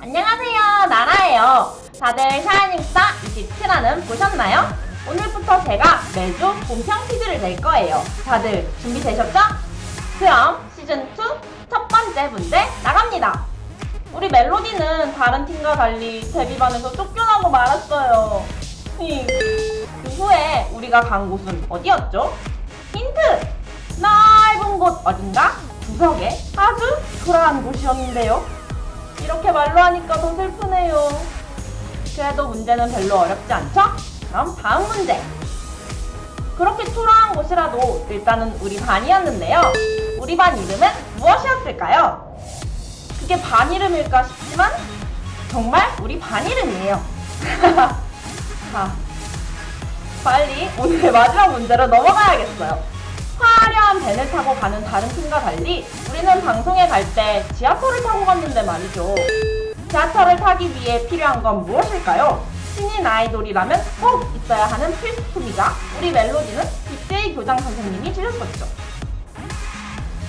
안녕하세요 나라예요 다들 샤이닝스타 27화는 보셨나요? 오늘부터 제가 매주 본평 퀴즈를 낼 거예요 다들 준비되셨죠? 그럼 시즌2 첫 번째 문제 나갑니다 우리 멜로디는 다른 팀과 달리 데뷔반에서 쫓겨나고 말았어요 히, 그 후에 우리가 간 곳은 어디였죠? 힌트! 넓은 곳 어딘가? 구석에 아주 초라한 곳이었는데요 이렇게 말로 하니까 더 슬프네요. 그래도 문제는 별로 어렵지 않죠? 그럼 다음 문제. 그렇게 초라한 곳이라도 일단은 우리 반이었는데요. 우리 반 이름은 무엇이었을까요? 그게 반 이름일까 싶지만 정말 우리 반 이름이에요. 자, 빨리 오늘의 마지막 문제로 넘어가야겠어요. 화 려한 밴을 타고 가는 다른 팀과 달리 우리는 방송에 갈 때 지하철을 타고 갔는데 말이죠. 지하철을 타기 위해 필요한 건 무엇일까요? 신인 아이돌이라면 꼭 있어야 하는 필수품이자 우리 멜로디는 빅데이 교장 선생님이 주셨었죠.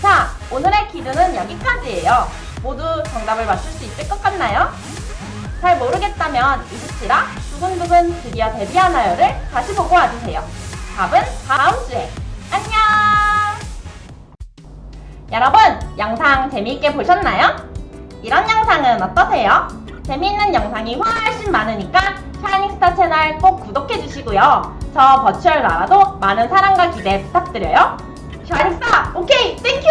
자, 오늘의 퀴즈는 여기까지예요. 모두 정답을 맞출 수 있을 것 같나요? 잘 모르겠다면 27화 두근두근 드디어 데뷔하나요를 다시 보고 와주세요. 답은 다음 주에. 여러분, 영상 재미있게 보셨나요? 이런 영상은 어떠세요? 재미있는 영상이 훨씬 많으니까 샤이닝스타 채널 꼭 구독해주시고요. 저 virtual 나라도 많은 사랑과 기대 부탁드려요. 샤이닝스타, okay, thank you!